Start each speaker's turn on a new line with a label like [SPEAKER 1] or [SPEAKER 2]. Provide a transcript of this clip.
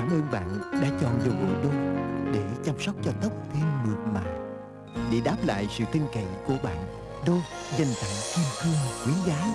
[SPEAKER 1] Cảm ơn bạn đã chọn dầu gội đô để chăm sóc cho tóc thêm mượt mà. Để đáp lại sự tin cậy của bạn, đô dành tặng kim cương quý giá.